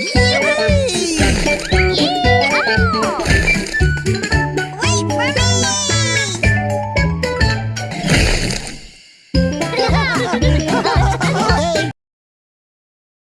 咦我嘞咦阿